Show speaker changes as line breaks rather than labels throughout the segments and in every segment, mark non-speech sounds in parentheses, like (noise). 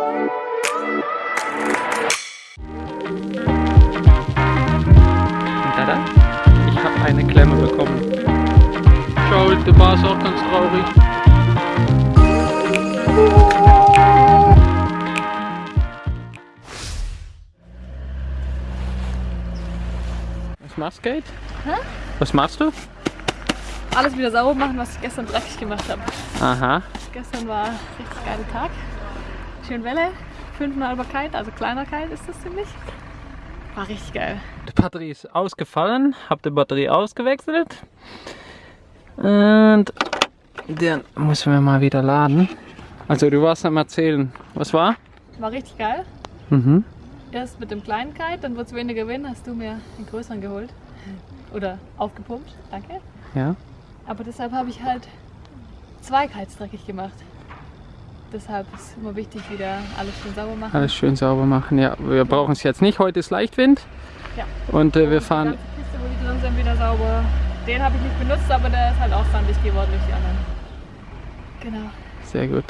Und tada, ich habe eine Klemme bekommen. Schau, der war ist auch ganz traurig. Was machst du, Kate?
Hä?
Was machst du?
Alles wieder sauber machen, was ich gestern dreckig gemacht habe.
Aha.
Gestern war ein richtig geiler Tag. Schön Welle, 5,5er Kite, also kleiner Kite ist das ziemlich. War richtig geil.
Die Batterie ist ausgefallen, habe die Batterie ausgewechselt. Und den müssen wir mal wieder laden. Also du warst am erzählen. Was war?
War richtig geil.
Mhm.
Erst mit dem kleinen Kite, dann wird es weniger Wind, hast du mir den größeren geholt. Oder aufgepumpt, danke.
Ja.
Aber deshalb habe ich halt zwei Kites dreckig gemacht. Deshalb ist immer wichtig, wieder alles schön sauber machen.
Alles schön sauber machen. Ja, wir brauchen es jetzt nicht. Heute ist Leichtwind.
Ja.
Und äh, wir
Die
fahren.
ganze Kiste, wo die drin sind, wieder sauber. Den habe ich nicht benutzt, aber der ist halt auch sandig geworden durch die anderen. Genau.
Sehr gut.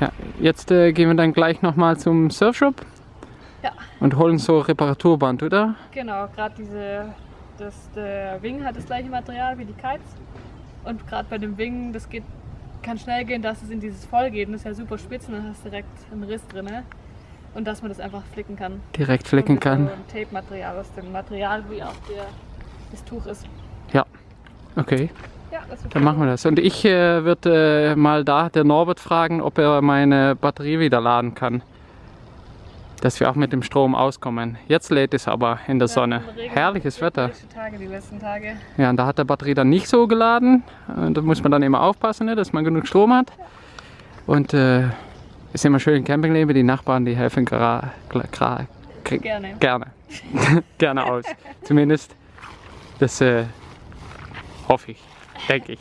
Ja, jetzt äh, gehen wir dann gleich nochmal zum Surfshop
Ja,
und holen so Reparaturband, oder?
genau. Gerade diese, das, der Wing hat das gleiche Material wie die Kites. Und gerade bei dem Wing, das geht, kann schnell gehen, dass es in dieses Voll geht. Und das ist ja super spitz und dann hast du direkt einen Riss drin. Ne? Und dass man das einfach flicken kann.
Direkt flicken kann.
Tape-Material aus dem Material, wie auch der, das Tuch ist.
Ja. Okay,
Ja, das wird
dann machen wir das. Und ich äh, würde äh, mal da der Norbert fragen, ob er meine Batterie wieder laden kann. Dass wir auch mit dem Strom auskommen. Jetzt lädt es aber in der Sonne. Herrliches Wetter.
Tage, die letzten Tage.
Ja, und da hat der Batterie dann nicht so geladen. Und da muss man dann immer aufpassen, ne, dass man genug Strom hat. Und äh, ist immer schön im Campingleben. Die Nachbarn, die helfen gra, gra, gra, gr-
Gerne.
gerne. (laughs) gerne aus. Zumindest. Das äh, hoffe ich. Denke ich.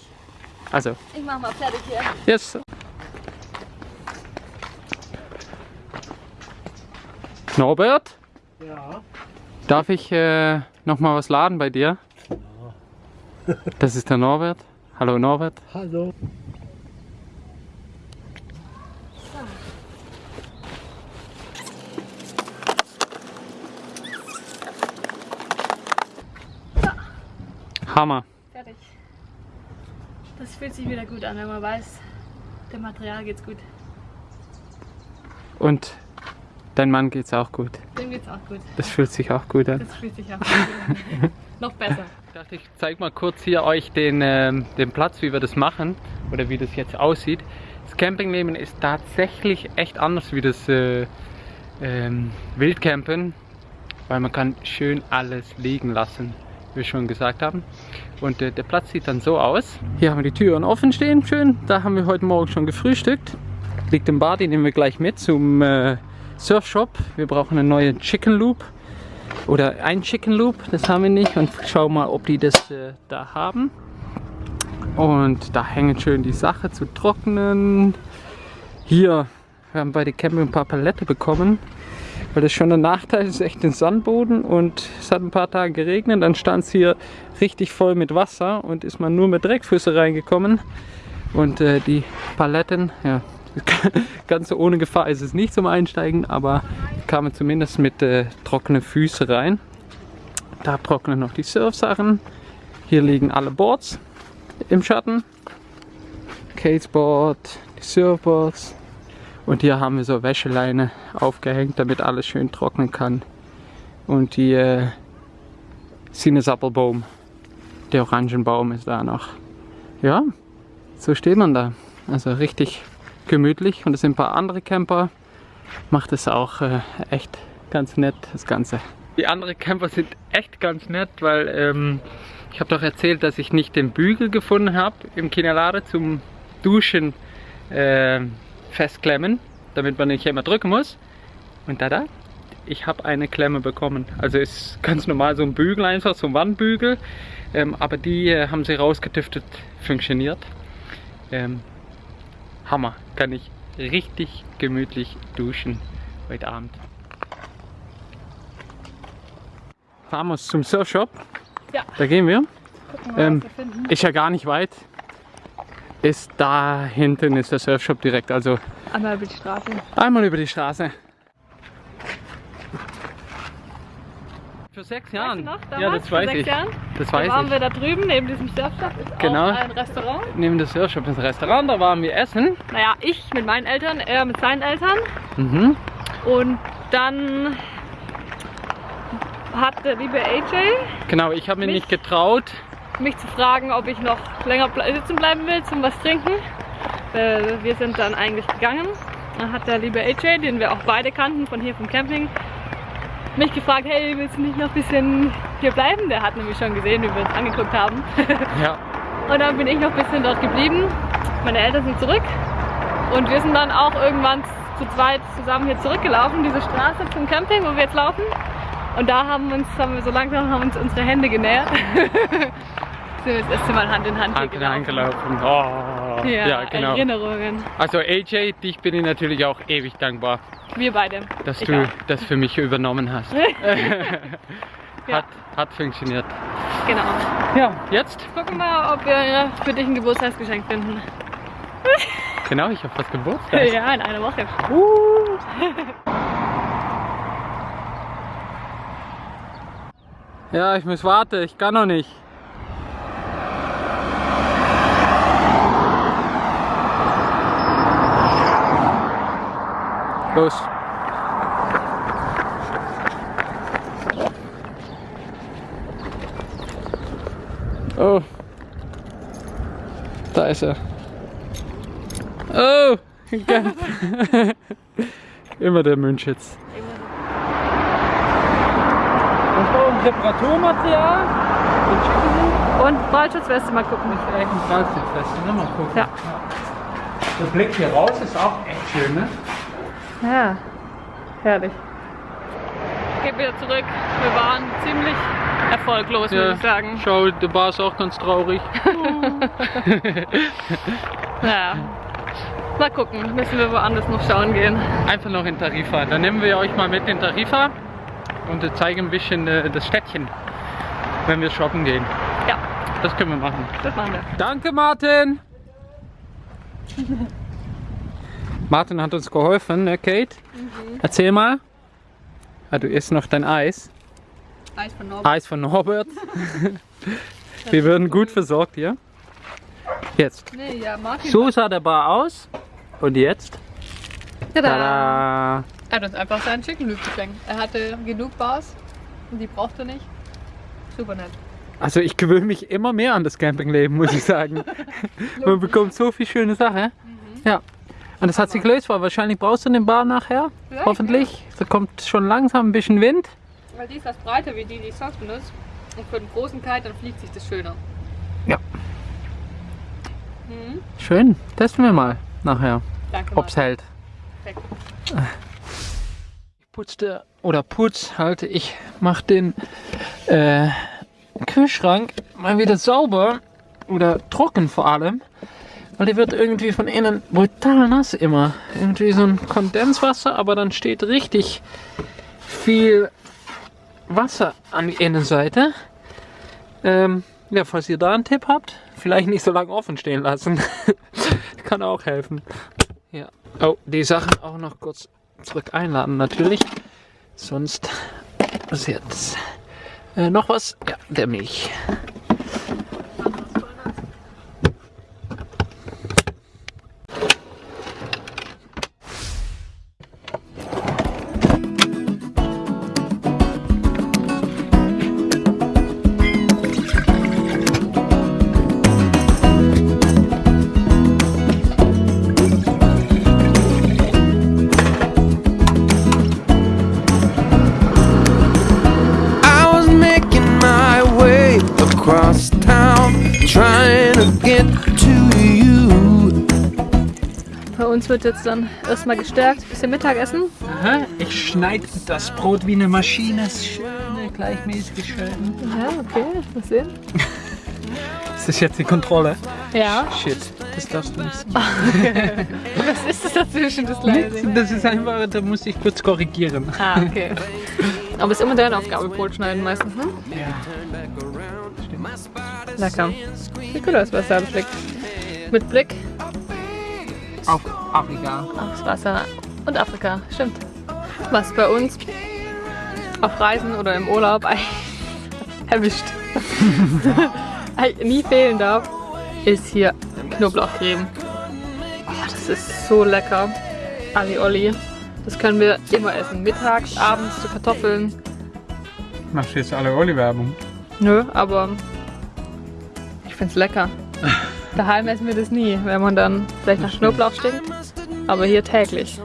Also,
Ich mach mal fertig hier.
yes. Norbert,
Ja,
darf ich äh, noch mal was laden bei dir? Das ist der Norbert. Hallo Norbert.
hallo.
Hammer.
Fertig. Das fühlt sich wieder gut an, wenn man weiß, dem Material geht's gut.
Und dein Mann geht's auch gut.
Dem geht's auch gut.
Das fühlt sich auch gut an.
Das fühlt sich auch gut an. (laughs) Noch besser.
Ich dachte, ich zeige mal kurz hier euch den, ähm, den Platz, wie wir das machen oder wie das jetzt aussieht. Das Campingleben ist tatsächlich echt anders wie das äh, ähm, Wildcampen, weil man kann schön alles liegen lassen, wie wir schon gesagt haben. Und äh, der Platz sieht dann so aus. Hier haben wir die Türen offen stehen, schön. Da haben wir heute Morgen schon gefrühstückt. Liegt im Bad, den nehmen wir gleich mit zum äh, Surfshop. Wir brauchen einen neuen Chicken Loop oder ein Chicken Loop, das haben wir nicht und schau mal, ob die das äh, da haben. Und da hängen schön die Sache zu trocknen. Hier, wir haben bei der Camping ein paar Palette bekommen, weil das schon ein Nachteil ist, echt den Sandboden und es hat ein paar Tage geregnet, dann stand es hier richtig voll mit Wasser und ist man nur mit Dreckfüße reingekommen. Und äh, die Paletten, ja, (laughs) ganz so ohne Gefahr ist es nicht zum Einsteigen, aber kamen zumindest mit äh, trockenen Füßen rein. Da trocknen noch die Surfsachen. Hier liegen alle Boards im Schatten. Caseboard, die Surfboards. Und hier haben wir so Wäscheleine aufgehängt, damit alles schön trocknen kann. Und die äh, Sinnesappelbaum, der Orangenbaum ist da noch. Ja, so steht man da. Also richtig gemütlich. Und es sind ein paar andere Camper. Macht es auch äh, echt ganz nett, das Ganze. Die anderen Camper sind echt ganz nett, weil ähm, ich habe doch erzählt, dass ich nicht den Bügel gefunden habe im Kinelade zum Duschen äh, festklemmen, damit man nicht immer drücken muss. Und da, da, ich habe eine Klemme bekommen. Also ist ganz normal so ein Bügel einfach, so ein Wandbügel. Ähm, aber die äh, haben sie rausgetüftet, funktioniert. Ähm, Hammer, kann ich richtig gemütlich duschen heute Abend. Fahren wir uns zum Surfshop.
Ja.
Da gehen wir.
Gucken
Ähm,
wir.
Ist ja gar nicht weit. ist da hinten ist der Surfshop direkt, also
Einmal über die Straße.
einmal über die Straße. Für sechs Jahren.
Weißt du noch,
ja, das
vor
weiß
sechs
ich.
Jahren?
Das
Da
weiß
waren
ich.
wir da drüben, neben diesem Surfshop ist
Genau.
ein Restaurant.
Neben der Surfshop ist ein Restaurant, da waren wir essen.
Naja, ich mit meinen Eltern, er mit seinen Eltern.
Mhm.
Und dann hat der liebe AJ
Genau, ich habe mir
Mich?
nicht getraut.
mich zu fragen, ob ich noch länger sitzen bleiben will zum was trinken. Äh, wir sind dann eigentlich gegangen. Dann hat der liebe AJ, den wir auch beide kannten von hier vom Camping, mich gefragt, hey, willst du nicht noch ein bisschen hier bleiben? Der hat nämlich schon gesehen, wie wir uns angeguckt haben. (laughs)
Ja.
Und dann bin ich noch ein bisschen dort geblieben. Meine Eltern sind zurück. Und wir sind dann auch irgendwann zu zweit zusammen hier zurückgelaufen, diese Straße zum Camping, wo wir jetzt laufen. Und da haben uns, haben wir so langsam haben uns unsere Hände genähert. (laughs) sind wir das erste Mal Hand in Hand,
Hand in Hand gelaufen. Oh.
Ja,
Ja, genau.
Erinnerungen.
Also AJ, dich bin ich natürlich auch ewig dankbar,
Wir beide.
dass
Ich
du
auch.
das für mich übernommen hast. (laughs) Hat, hat funktioniert.
Genau.
Ja, jetzt?
Gucken wir, ob wir für dich ein Geburtstagsgeschenk finden. (laughs)
Genau, ich habe fast Geburtstag.
Ja, in einer Woche.
Ja, ich muss warten, ich kann noch nicht. Los. Oh. Da ist er. Oh. (laughs) Immer der Münchitz. Das war ein Reparaturmaterial.
Und Ballschutzweste mal gucken.
Plastikfest, ne? Mal gucken.
Ja.
Der Blick hier raus ist auch echt schön, ne?
Ja, herrlich. Ich gebe wieder zurück. Wir waren ziemlich erfolglos, würde ich sagen.
Schau, der Bar ist auch ganz traurig. (laughs)
Naja. Mal gucken, müssen wir woanders noch schauen gehen.
Einfach noch in Tarifa. Dann nehmen wir euch mal mit in Tarifa und zeigen ein bisschen äh, das Städtchen, wenn wir shoppen gehen.
Ja,
Das können wir machen.
das machen wir.
Danke, Martin! (laughs) Martin hat uns geholfen, ne, Kate? Erzähl mal. Ah, du isst noch dein Eis.
Eis von Norbert.
Eis von Norbert. (laughs) (laughs) Wir werden gut versorgt hier. Jetzt.
Nee, ja.
So sah der Bar aus. Und jetzt?
Tada.
Tada!
Er hat uns einfach seinen Chicken Loop geschenkt. Er hatte genug Bars und die brauchte er nicht. Super nett.
Also ich gewöhne mich immer mehr an das Campingleben, muss ich sagen. (laughs) Man bekommt so viel schöne Sachen. Ja. Und das hat sich gelöst, weil wahrscheinlich brauchst du den Bar nachher.
Vielleicht,
Hoffentlich. Da kommt schon langsam ein bisschen Wind.
Weil die ist was breiter wie die, die ich sonst benutze. Und für den großen Kite, dann fliegt sich das schöner.
Ja.
Mhm.
Schön. Testen wir mal nachher,
Danke.
ob's hält.
Perfekt.
Ich putzte, oder putz halt, ich mach den äh, Kühlschrank mal wieder sauber oder trocken vor allem, weil der wird irgendwie von innen brutal nass immer. Irgendwie so ein Kondenswasser, aber dann steht richtig viel Wasser an die Innenseite. Ähm, ja, falls ihr da einen Tipp habt, vielleicht nicht so lange offen stehen lassen. (laughs) Kann auch helfen. Ja. Oh, die Sachen auch noch kurz zurück einladen natürlich. Sonst passiert äh, noch was. Ja, der Milch.
Bei uns wird jetzt dann erstmal gestärkt, bisschen Mittagessen.
Aha, ich schneide das Brot wie eine Maschine. Schöne, gleichmäßige schön.
Ja, okay, mal sehen.
Ist das jetzt die Kontrolle?
Ja.
Shit, das darfst du nicht sagen. (laughs)
Was ist das dazwischen, das
Das ist einfach, da muss ich kurz korrigieren.
Ah, okay. Aber es ist immer deine Aufgabe, Brot schneiden meistens, ne?
Ja.
Lecker. Sieht gut aus, was da schmeckt. Mit Blick
Auf Afrika.
aufs Wasser und Afrika. Stimmt. Was bei uns auf Reisen oder im Urlaub (laughs) erwischt. (laughs) Nie fehlen darf, ist hier Knoblauchcreme. Oh, das ist so lecker. Ali Olli. Das können wir immer essen. Mittags, abends zu Kartoffeln.
Machst du jetzt alle Oli-Werbung?
Nö, aber find's lecker. Daheim essen wir das nie, wenn man dann vielleicht nach Knoblauch stinkt. Aber hier täglich.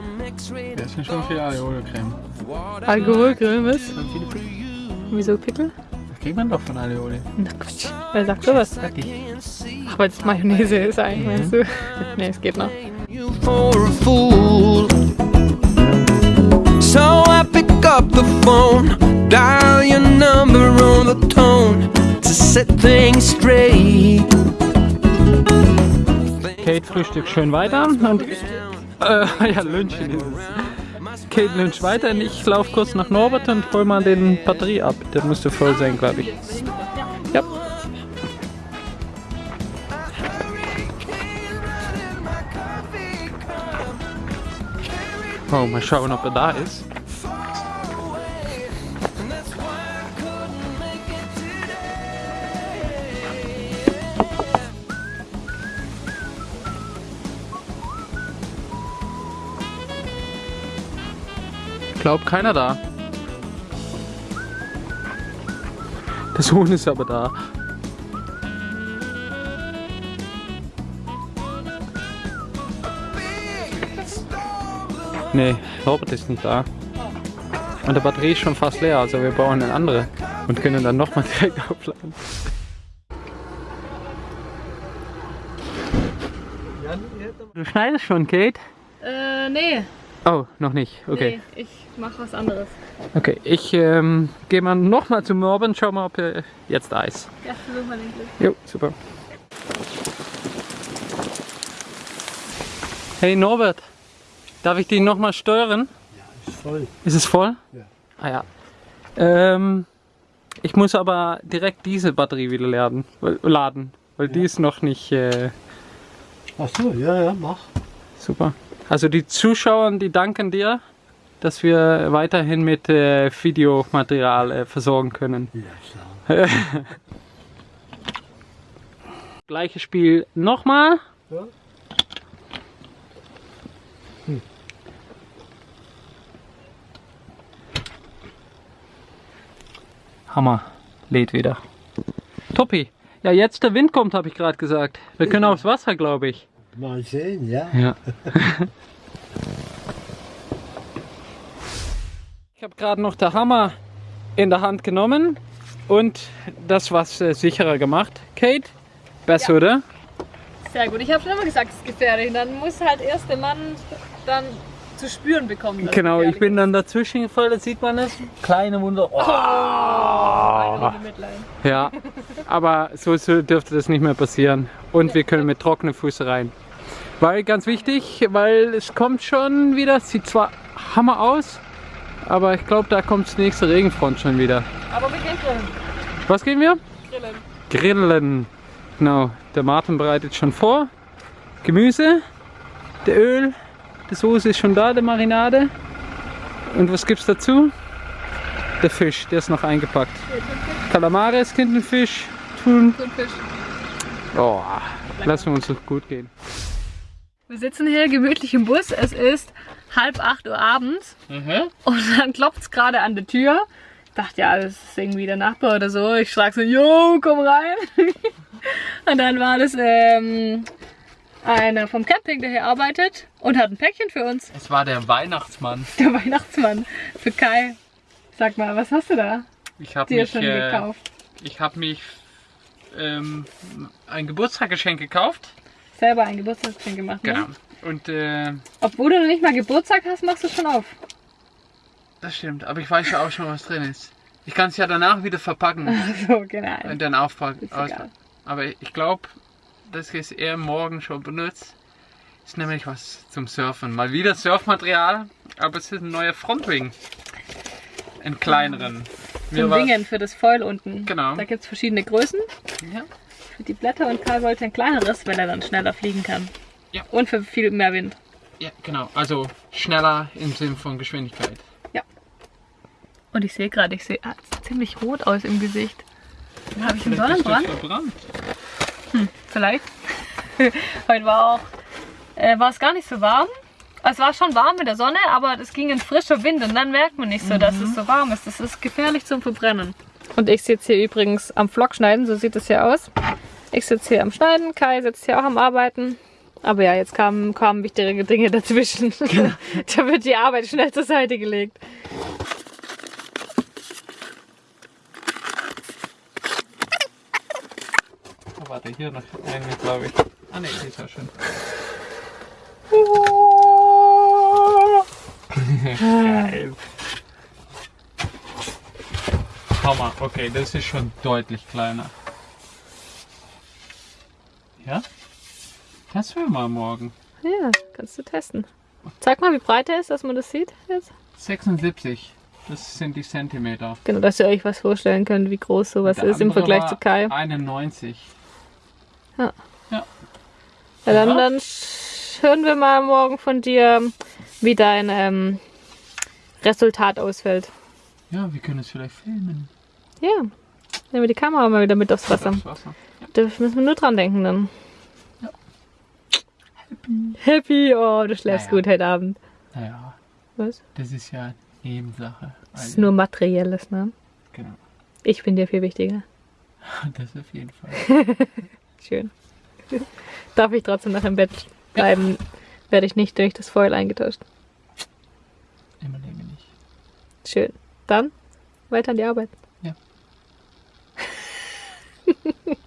Das sind schon viel Alioli-Creme.
Alkoholcreme ist. Wieso Pickel?
Das kriegt man doch von Alioli.
Na Quatsch. Wer sagt sowas? Ach, weil es Mayonnaise ist eigentlich, meinst du? nee, es geht noch.
you for a fool. So I pick up the phone, dial your number on the tone to set things straight.
Kate frühstückt schön weiter und äh, (laughs) ja, Lünchen ist es. Kate lüncht weiter und ich laufe kurz nach Norbert und hol mal den Batterie ab. Der müsste voll sein, glaube ich. Ja. Oh, mal schauen, ob er da ist. Glaub keiner da. Der Sohn ist aber da. Nee, Robert ist nicht da. Und der Batterie ist schon fast leer, also wir brauchen eine andere und können dann nochmal (laughs) direkt aufladen. Du schneidest schon, Kate?
Äh, nee.
Oh, noch nicht. Okay.
Nee, ich mach was anderes.
Okay, ich ähm, gehe mal nochmal zu Morben, schau mal, ob er jetzt da ist.
Ja, versuch mal den Glück.
Jo, super. Hey Norbert, darf ich den nochmal steuern?
Ist voll.
Ist es voll?
Ja.
Ah ja. Ähm, ich muss aber direkt diese Batterie wieder laden, weil, laden, weil die ist noch nicht äh,
Ach so, ja, ja, mach.
super. Also die Zuschauer, die danken dir, dass wir weiterhin mit äh, Videomaterial äh, versorgen können.
Ja, klar. (laughs)
Gleiches Spiel nochmal.
Ja.
Hammer. Lädt wieder. Toppi. Ja, jetzt der Wind kommt, habe ich gerade gesagt. Wir können aufs Wasser, glaube ich.
Mal sehen, ja.
Ja. (laughs) ich habe gerade noch der Hammer in der Hand genommen und das was äh, sicherer gemacht. Kate, besser,
Ja.
oder?
Sehr gut. Ich habe schon immer gesagt, es ist gefährlich. Dann muss halt erst der Mann dann zu spüren bekommen.
Genau, ich bin dann dazwischen gefallen, da sieht man es. Kleine Wunde. Oh.
Mitleid.
Ja, aber so, so dürfte das nicht mehr passieren. Und wir können mit trockenen Füßen rein. Weil ganz wichtig, weil es kommt schon wieder, es sieht zwar Hammer aus, aber ich glaube, da kommt die nächste Regenfront schon wieder.
Aber wir gehen grillen.
Was gehen wir?
Grillen.
Grillen. Genau, der Martin bereitet schon vor. Gemüse, der Öl, die Soße ist schon da, der Marinade. Und was gibt's dazu? Der Fisch, der ist noch eingepackt. Kalamares, Tintenfisch, Thun.
Thunfisch.
Oh, lassen wir uns doch gut gehen.
Wir sitzen hier gemütlich im Bus. Es ist halb acht Uhr abends. Und dann klopft es gerade an der Tür. Ich dachte, ja, das ist irgendwie der Nachbar oder so. Ich schlag so, jo, komm rein. (laughs) und dann war das ähm, einer vom Camping, der hier arbeitet und hat ein Päckchen für uns.
Es war der Weihnachtsmann. (laughs)
Der Weihnachtsmann für Kai. Sag mal, was hast du da
Ich habe
dir
mich,
schon
äh,
gekauft?
ich hab mich ähm, ein Geburtstagsgeschenk gekauft.
Selber ein Geburtstagsgeschenk gemacht,
Genau.
ne?
Und äh,
Obwohl du noch nicht mal Geburtstag hast, machst du schon auf.
das stimmt, aber ich weiß ja auch schon, was drin ist. Ich kann es ja danach wieder verpacken
So, genau.
und dann aufpacken.
Ist.
Aber ich glaube, dass ich es eher morgen schon benutzt. Ist nämlich was zum Surfen. Mal wieder Surfmaterial, aber es ist ein neuer Frontwing. Einen kleineren.
Zum Wingen für das Foil unten.
Genau.
Da gibt es verschiedene Größen.
Ja.
Für die Blätter und Kai wollte ein kleineres, weil er dann schneller fliegen kann.
Ja.
Und für viel mehr Wind.
Ja, genau. Also schneller im Sinn von Geschwindigkeit.
Und ich sehe gerade, ich sehe ah, es sieht ziemlich rot aus im Gesicht. Habe ich einen Sonnenbrand?
verbrannt.
Vielleicht. (laughs) Heute war auch, äh, war es gar nicht so warm. Es war schon warm mit der Sonne, aber es ging ein frischer Wind und dann merkt man nicht so, dass es so warm ist. Das ist gefährlich zum Verbrennen. Und ich sitze hier übrigens am Vlog schneiden, so sieht es hier aus. Ich sitze hier am Schneiden, Kai sitzt hier auch am Arbeiten. Aber ja, jetzt kamen, kamen wichtige Dinge dazwischen. (laughs) da wird die Arbeit schnell zur Seite gelegt.
Oh, warte, hier noch eine, glaube ich. Ah ne, die ist ja schön. Geil. Hammer, okay, das ist schon deutlich kleiner. Ja? Das wir mal morgen.
Ja, kannst du testen. Zeig mal, wie breit er ist, dass man das sieht jetzt.
76, das sind die Zentimeter.
Genau, dass ihr euch was vorstellen könnt, wie groß sowas
Der
ist im Vergleich zu Kai.
91.
Ja, dann,
Ja.
dann sch- hören wir mal morgen von dir, wie dein ähm, Resultat ausfällt.
Ja, wir können es vielleicht filmen.
Ja, nehmen wir die Kamera mal wieder mit aufs Wasser.
Das Wasser.
Da müssen wir nur dran denken dann. Happy, oh, du schläfst
Naja.
gut heute Abend.
Naja,
Was?
das ist ja Nebensache.
Das ist nur Materielles, ne?
Genau,
Ich bin dir viel wichtiger. (laughs)
das auf jeden Fall. (laughs)
Schön. Darf ich trotzdem noch im Bett bleiben, werde ich nicht durch das Foil eingetauscht.
Immer länger nicht.
Schön. Dann weiter an die Arbeit.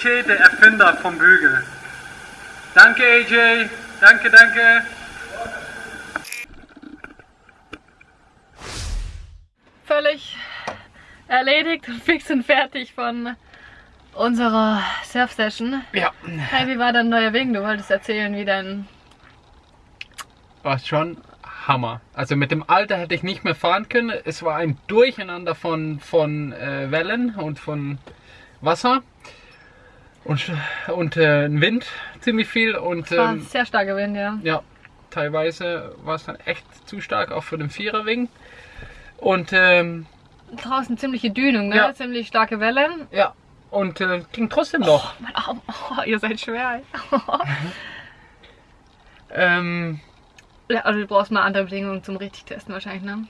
AJ, der Erfinder vom Bügel. Danke AJ, danke, danke.
Völlig erledigt und fix und fertig von unserer Surf-Session.
Ja,
Hey, wie war dein neuer Wing? Du wolltest erzählen, wie dein
war schon Hammer. Also mit dem Alter hätte ich nicht mehr fahren können. Es war ein Durcheinander von, von äh, Wellen und von Wasser. Und, und äh, ein Wind ziemlich viel. Und ähm,
sehr starker Wind, ja.
ja, teilweise war es dann echt zu stark, auch für den Viererwing. Und ähm,
Draußen ziemliche Dünung, ne?
Ja.
Ziemlich starke Wellen.
ja, und äh, ging trotzdem noch.
Mein Arm. Oh, ihr seid schwer. (laughs)
Ähm,
ja, also du brauchst mal andere Bedingungen zum richtig testen wahrscheinlich, ne?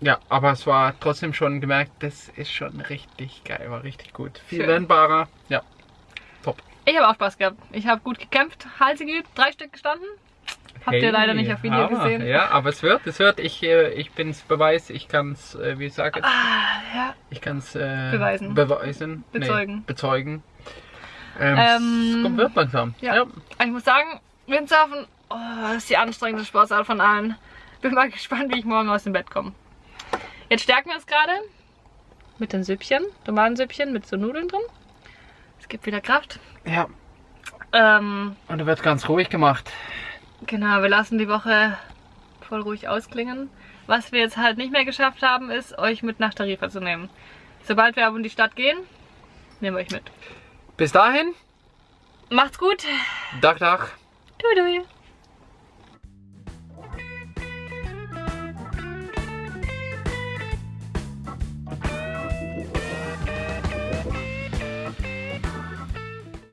ja, aber es war trotzdem schon gemerkt, das ist schon richtig geil, war richtig gut. Viel
Schön.
lernbarer. Ja.
Ich habe auch Spaß gehabt. Ich habe gut gekämpft, Halse geübt, drei Stück gestanden. Habt ihr
Hey,
leider nicht auf Video
Hammer.
gesehen.
Ja, aber es wird, es wird. Ich, äh, ich bin's Beweis, ich kann's, äh, wie ich sage,
Ah, ja.
ich kann's äh,
Beweisen.
beweisen.
Bezeugen.
Nee, bezeugen. Ähm,
Ähm,
es kommt wird langsam.
ja. Ich muss sagen, Windsurfen, oh, das ist die anstrengendste Sportart von allen. Bin mal (laughs) gespannt, wie ich morgen aus dem Bett komme. Jetzt stärken wir uns gerade mit den Süppchen, Tomatensüppchen mit so Nudeln drin. Es gibt wieder Kraft.
ja.
Ähm,
Und da wird ganz ruhig gemacht.
Genau, wir lassen die Woche voll ruhig ausklingen. Was wir jetzt halt nicht mehr geschafft haben, ist, euch mit nach Tarifa zu nehmen. Sobald wir aber in die Stadt gehen, nehmen wir euch mit.
Bis dahin,
Macht's gut.
Dach, Dach.
Tui.